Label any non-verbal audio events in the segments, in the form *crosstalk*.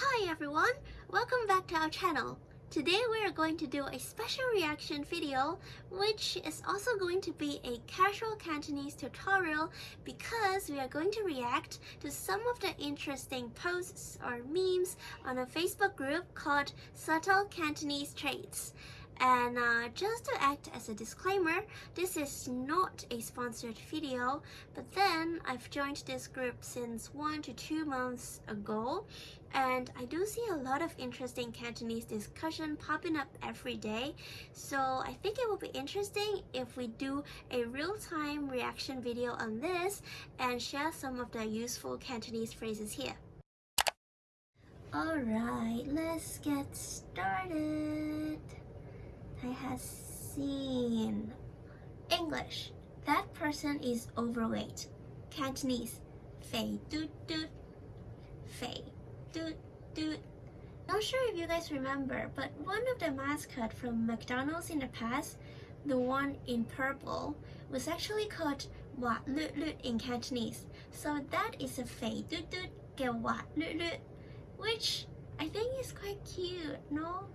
Hi everyone, welcome back to our channel. Today we are going to do a special reaction video which is also going to be a casual Cantonese tutorial because we are going to react to some of the interesting posts or memes on a Facebook group called Subtle Cantonese Traits. And uh, just to act as a disclaimer, this is not a sponsored video, but then I've joined this group since one to two months ago, and I do see a lot of interesting Cantonese discussion popping up every day, so I think it will be interesting if we do a real-time reaction video on this and share some of the useful Cantonese phrases here. Alright, let's get started. I have seen English. That person is overweight. Cantonese. Fei du du. Fei du du. Not sure if you guys remember, but one of the mascot from McDonald's in the past, the one in purple, was actually called Wat Lut Lut in Cantonese. So that is a Fei du du Ge Wat Lut Lut, which I think is quite cute, no?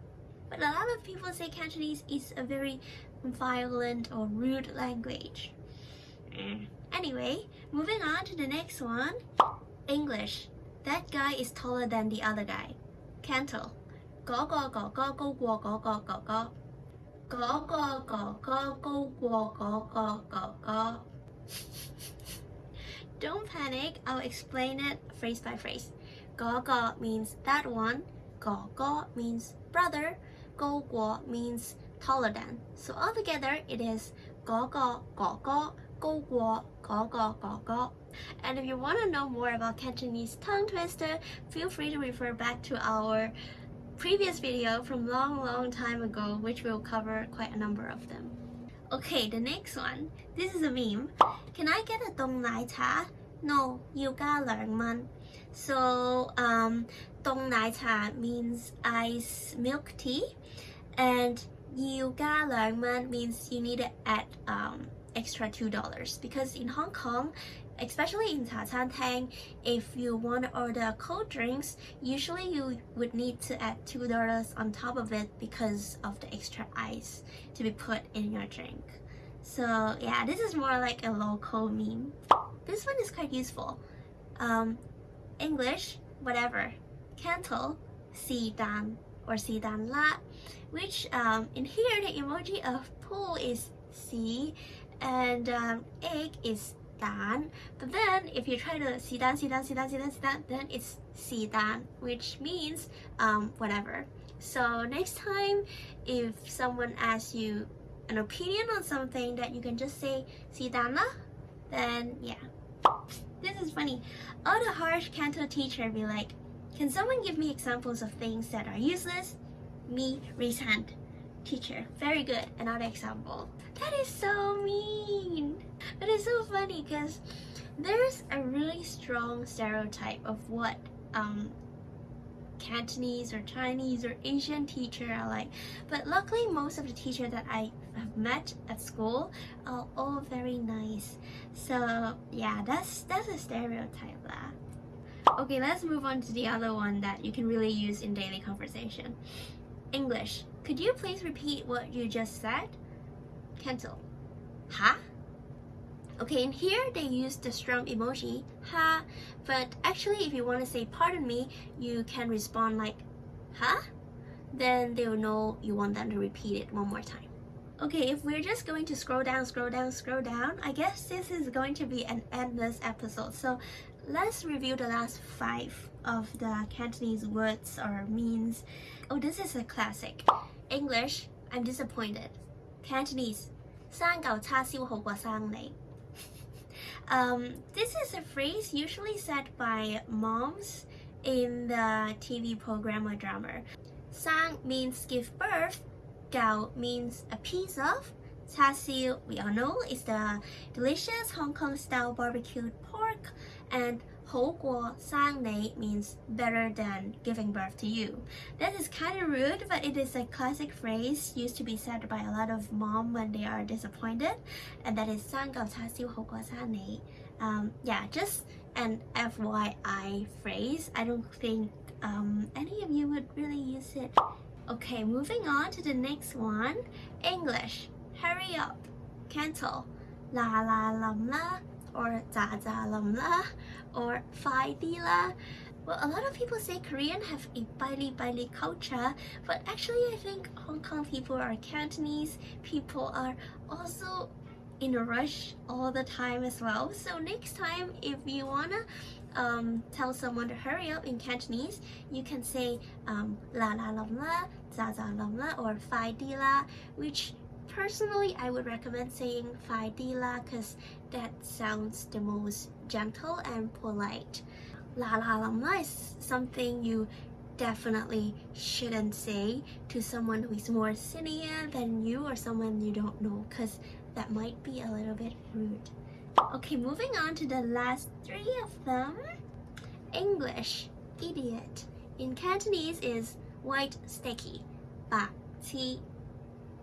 But a lot of people say Cantonese is a very violent or rude language. Mm. Anyway, moving on to the next one. English. That guy is taller than the other guy. Canto. Go go go go go go go go go go. Go go go go go go go go go go. Don't panic, I'll explain it phrase by phrase. Go go means that one. Go go means brother. Goguo means taller than. So altogether it is Gogo Gogo Goguo Gogo Gogo. And if you want to know more about Cantonese tongue twister, feel free to refer back to our previous video from long long time ago which will cover quite a number of them. Okay, the next one. This is a meme. Can I get a dong nai cha? No, you gotta learn man. So um, Dong Nai Cha means ice milk tea and Yiu Ga Lang Man means you need to add um, extra $2 because in Hong Kong, especially in cha chaan teng, if you want to order cold drinks, usually you would need to add $2 on top of it because of the extra ice to be put in your drink. So yeah, this is more like a local meme. This one is quite useful. Um, English, whatever cattle, sidan or sidan la, which um, in here the emoji of pool is si and um, egg is dan. But then if you try to sidan, sidan, sidan, sidan, sidan, then it's sidan, which means um, whatever. So next time if someone asks you an opinion on something that you can just say sidan la, then yeah. This is funny. All the harsh canto teacher be like, can someone give me examples of things that are useless, me raise hand. Teacher very good another example. That is so mean. But it's so funny because there's a really strong stereotype of what um, Cantonese or Chinese or Asian teacher are like. But luckily most of the teachers that I have met at school are all very nice. So yeah that's that's a stereotype lah. Okay, let's move on to the other one that you can really use in daily conversation. English. Could you please repeat what you just said? Canto. Ha? Okay, in here they use the strong emoji, ha, but actually if you want to say pardon me, you can respond like, huh? Then they'll know you want them to repeat it one more time. Okay, if we're just going to scroll down, scroll down, scroll down, I guess this is going to be an endless episode. So let's review the last five of the Cantonese words or means. Oh, this is a classic. English, I'm disappointed. Cantonese, 生旧叉烧好过生你. *laughs* Um, this is a phrase usually said by moms in the TV program or drama. Sang means give birth, gao means a piece of, char siu, we all know, is the delicious Hong Kong style barbecued pork, and 好过生你 means better than giving birth to you. That is kind of rude, but it is a classic phrase used to be said by a lot of mom when they are disappointed, and that is 生嚿叉燒好過生你. Um, yeah, just an FYI phrase. I don't think um, any of you would really use it. Okay, moving on to the next one. English. Hurry up. Canto. La la la la or za za la la or fai di la. Well, a lot of people say Korean have a baili baili culture, but actually I think Hong Kong people are Cantonese. People are also in a rush all the time as well. So next time, if you wanna um, tell someone to hurry up in Cantonese, you can say um, la la lam la, za za lam la, or fai di la, which personally I would recommend saying fai di la because that sounds the most gentle and polite. La la la is something you definitely shouldn't say to someone who is more senior than you or someone you don't know because that might be a little bit rude. Okay, moving on to the last three of them. English, idiot. In Cantonese is white sticky, ba ti,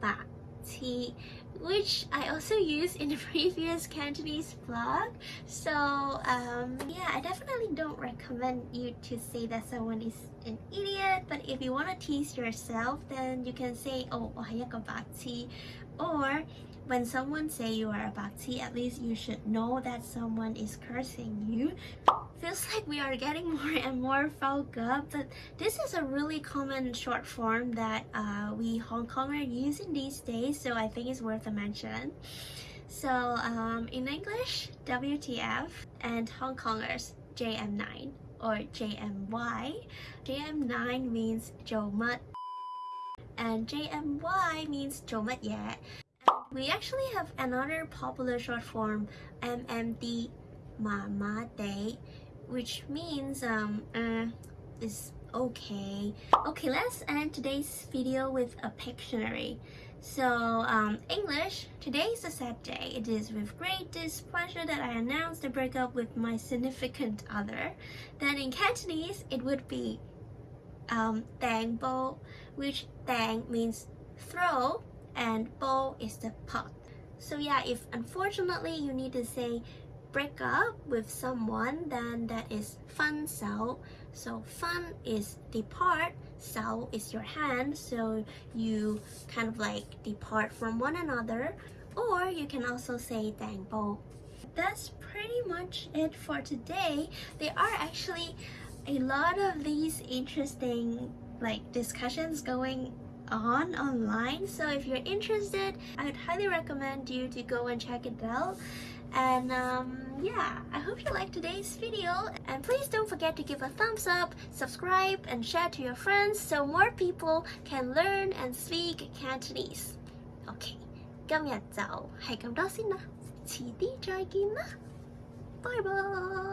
ba ti, which I also used in *laughs* the previous Cantonese vlog. So um, yeah, I definitely don't recommend you to say that someone is an idiot. But if you want to tease yourself, then you can say, oh, or when someone say you are a bakti, at least you should know that someone is cursing you Feels like we are getting more and more fouled up, but this is a really common short form that uh, we Hong Kongers use in these days, so I think it's worth a mention. So um, in English, WTF, and Hong Kongers, JM9 or JMY. JM9 means Joe and JMY means 做乜嘢 we actually have another popular short form, MMD, Mama Day, which means um, uh, is okay. Okay, let's end today's video with a Pictionary. So, um, English, today is a sad day. It is with great displeasure that I announce the breakup with my significant other. Then in Cantonese, it would be um, Dang Bo, which Dang means throw and bo is the pot. So yeah, if unfortunately you need to say break up with someone, then that is fun sao So fun is depart, sao is your hand, so you kind of like depart from one another. Or you can also say dang bo. That's pretty much it for today. There are actually a lot of these interesting like discussions going on online so if you're interested I'd highly recommend you to go and check it out and um, yeah I hope you liked today's video and please don't forget to give a thumbs up subscribe and share to your friends so more people can learn and speak Cantonese OK 今日就系咁多先啦，迟啲再见啦，拜拜。